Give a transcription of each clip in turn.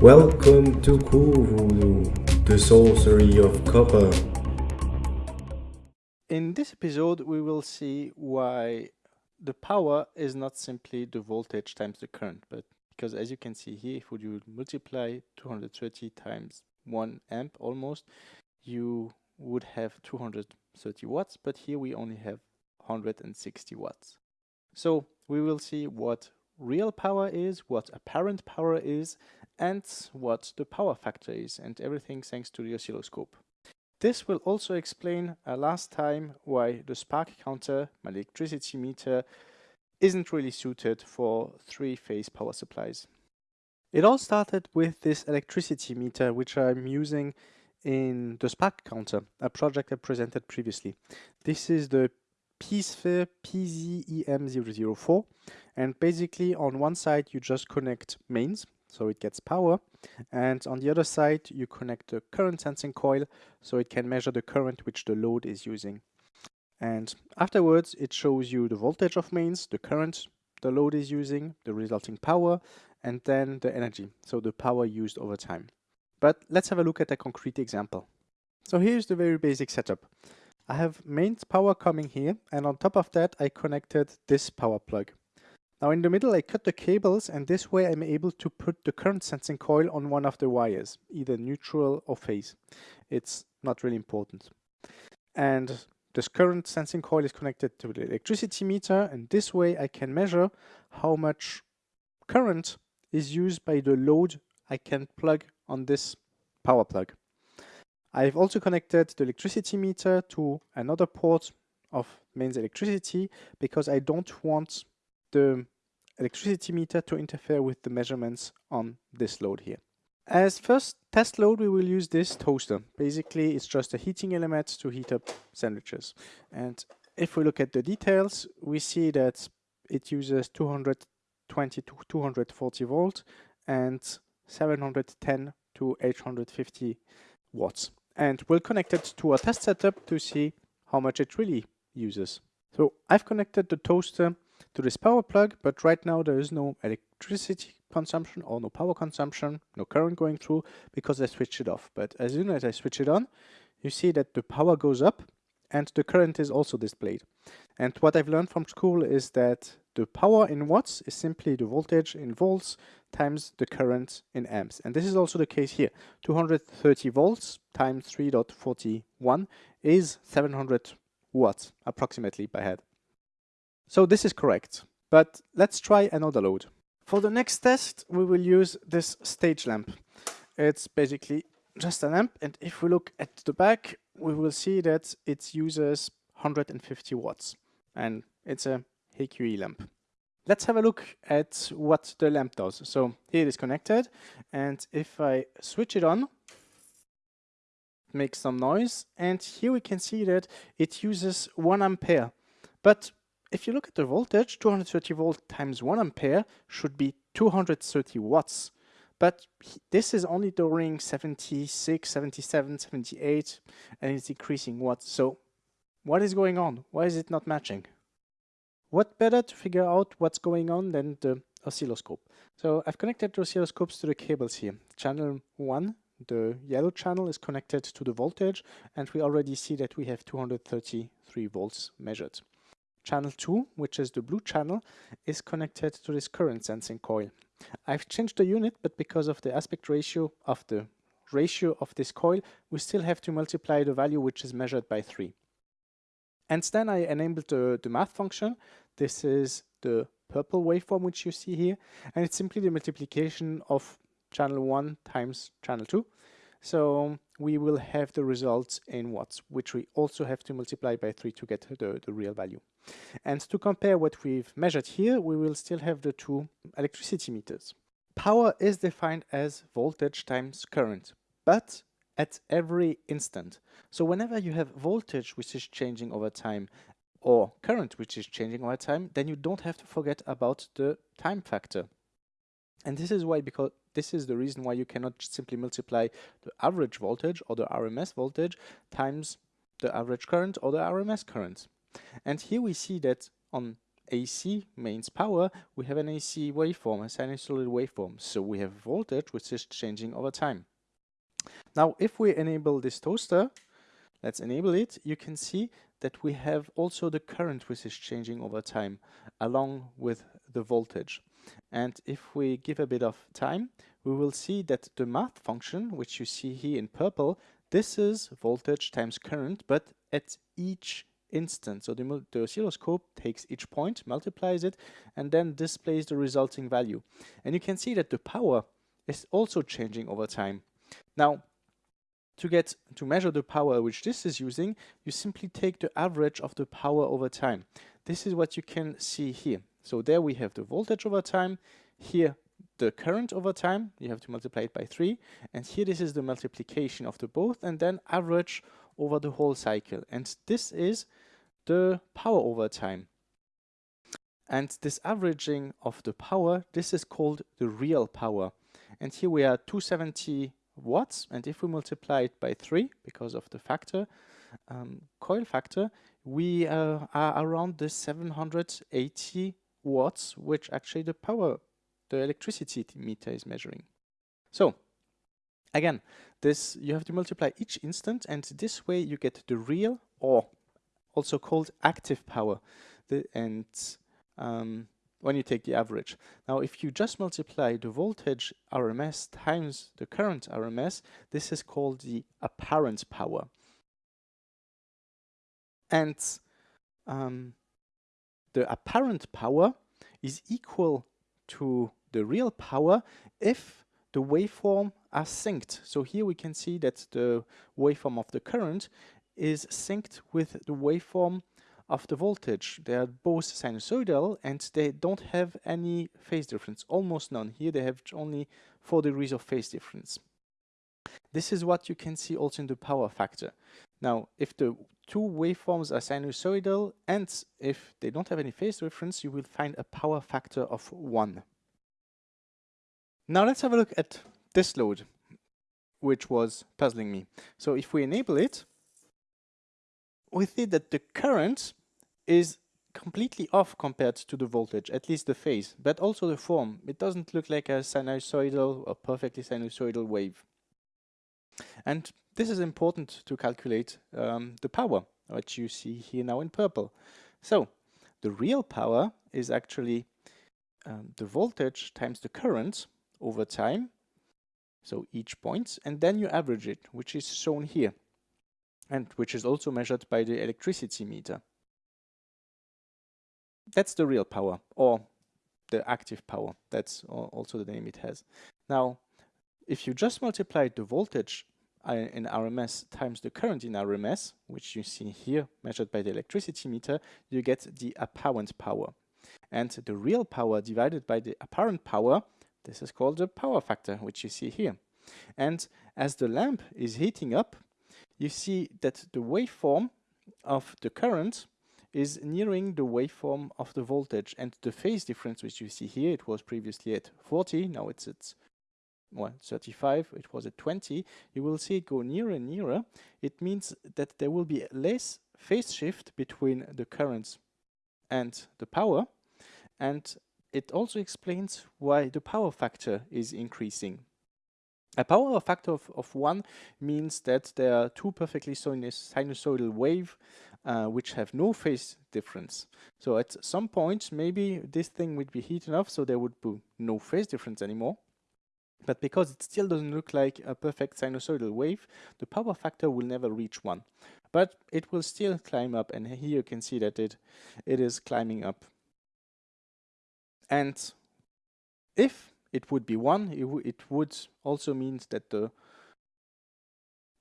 Welcome to Voodoo, the sorcery of copper. In this episode, we will see why the power is not simply the voltage times the current, but because as you can see here, if you multiply 230 times 1 amp almost, you would have 230 watts, but here we only have 160 watts. So we will see what real power is, what apparent power is, and what the power factor is, and everything thanks to the oscilloscope. This will also explain uh, last time why the spark counter, my electricity meter, isn't really suited for three-phase power supplies. It all started with this electricity meter, which I'm using in the spark counter, a project I presented previously. This is the Peacefair PZEM004 and basically on one side you just connect mains so it gets power. And on the other side you connect the current sensing coil so it can measure the current which the load is using. And afterwards it shows you the voltage of mains the current the load is using the resulting power and then the energy so the power used over time. But let's have a look at a concrete example. So here's the very basic setup. I have mains power coming here and on top of that I connected this power plug now in the middle I cut the cables and this way I'm able to put the current sensing coil on one of the wires, either neutral or phase. It's not really important. And this current sensing coil is connected to the electricity meter and this way I can measure how much current is used by the load I can plug on this power plug. I've also connected the electricity meter to another port of mains electricity because I don't want the electricity meter to interfere with the measurements on this load here. As first test load, we will use this toaster. Basically, it's just a heating element to heat up sandwiches. And if we look at the details, we see that it uses 220 to 240 volt and 710 to 850 watts. And we'll connect it to a test setup to see how much it really uses. So I've connected the toaster to this power plug, but right now there is no electricity consumption or no power consumption, no current going through because I switched it off. But as soon as I switch it on, you see that the power goes up and the current is also displayed. And what I've learned from school is that the power in watts is simply the voltage in volts times the current in amps. And this is also the case here. 230 volts times 3.41 is 700 watts approximately by head. So this is correct, but let's try another load. For the next test, we will use this stage lamp. It's basically just a lamp, and if we look at the back, we will see that it uses 150 watts, and it's a HQE lamp. Let's have a look at what the lamp does. So here it is connected, and if I switch it on, makes some noise, and here we can see that it uses 1 ampere. But if you look at the voltage, 230 volt times 1 ampere should be 230 watts. But this is only during 76, 77, 78, and it's decreasing watts. So what is going on? Why is it not matching? What better to figure out what's going on than the oscilloscope? So I've connected the oscilloscopes to the cables here. Channel 1, the yellow channel is connected to the voltage, and we already see that we have 233 volts measured. Channel 2, which is the blue channel, is connected to this current sensing coil. I've changed the unit, but because of the aspect ratio of the ratio of this coil, we still have to multiply the value which is measured by 3. And then I enabled the, the math function. This is the purple waveform which you see here, and it's simply the multiplication of channel 1 times channel 2. So we will have the results in watts, which we also have to multiply by 3 to get the, the real value. And to compare what we've measured here, we will still have the two electricity meters. Power is defined as voltage times current, but at every instant. So whenever you have voltage which is changing over time or current which is changing over time, then you don't have to forget about the time factor. And this is why, because this is the reason why you cannot simply multiply the average voltage or the RMS voltage times the average current or the RMS current. And here we see that on AC mains power, we have an AC waveform, a sinusoidal waveform. So we have voltage which is changing over time. Now if we enable this toaster, let's enable it, you can see that we have also the current which is changing over time along with the voltage. And if we give a bit of time, we will see that the math function, which you see here in purple, this is voltage times current, but at each instant. So the, the, oscilloscope takes each point, multiplies it, and then displays the resulting value. And you can see that the power is also changing over time. Now, to get to measure the power which this is using, you simply take the average of the power over time. This is what you can see here. So there we have the voltage over time, here the current over time, you have to multiply it by 3, and here this is the multiplication of the both, and then average over the whole cycle. And this is the power over time. And this averaging of the power, this is called the real power. And here we are 270 watts, and if we multiply it by 3, because of the factor, um, coil factor, we uh, are around the 780 watts, which actually the power, the electricity meter is measuring. So, again, this you have to multiply each instant, and this way you get the real, or also called active power, the, and um, when you take the average. Now, if you just multiply the voltage RMS times the current RMS, this is called the apparent power. And um, the apparent power is equal to the real power if the waveform are synced. So here we can see that the waveform of the current is synced with the waveform of the voltage. They are both sinusoidal and they don't have any phase difference, almost none. Here they have only 4 degrees of phase difference. This is what you can see also in the power factor. Now, if the two waveforms are sinusoidal and if they don't have any phase difference, you will find a power factor of 1. Now let's have a look at this load, which was puzzling me. So if we enable it, we see that the current is completely off compared to the voltage, at least the phase, but also the form. It doesn't look like a sinusoidal or perfectly sinusoidal wave. And this is important to calculate um, the power, which you see here now in purple. So the real power is actually um, the voltage times the current over time, so each point, and then you average it, which is shown here, and which is also measured by the electricity meter. That's the real power, or the active power. That's also the name it has. Now, if you just multiply the voltage in RMS times the current in RMS, which you see here measured by the electricity meter, you get the apparent power. And the real power divided by the apparent power, this is called the power factor, which you see here. And as the lamp is heating up, you see that the waveform of the current is nearing the waveform of the voltage and the phase difference which you see here, it was previously at 40, now it's at well, 35, it was at 20, you will see it go nearer and nearer. It means that there will be less phase shift between the currents and the power. And it also explains why the power factor is increasing. A power factor of, of 1 means that there are two perfectly sinusoidal wave uh, which have no phase difference. So at some point, maybe this thing would be heat enough so there would be no phase difference anymore. But because it still doesn't look like a perfect sinusoidal wave, the power factor will never reach 1. But it will still climb up, and here you can see that it, it is climbing up. And if it would be 1, it, it would also mean that the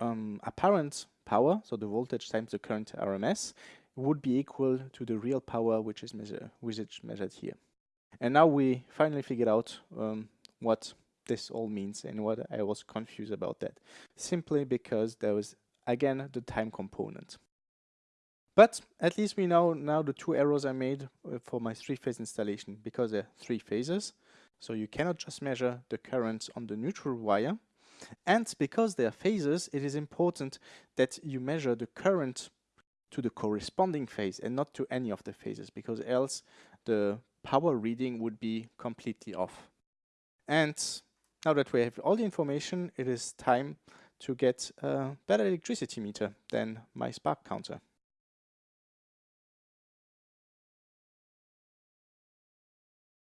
um, apparent power, so the voltage times the current RMS, would be equal to the real power which is, measure, which is measured here. And now we finally figured out um, what this all means and what I was confused about that. Simply because there was, again, the time component. But at least we know now the two errors I made uh, for my three-phase installation because there are three phases. So you cannot just measure the current on the neutral wire. And because there are phases, it is important that you measure the current to the corresponding phase and not to any of the phases because else the power reading would be completely off. And now that we have all the information, it is time to get a better electricity meter than my spark counter.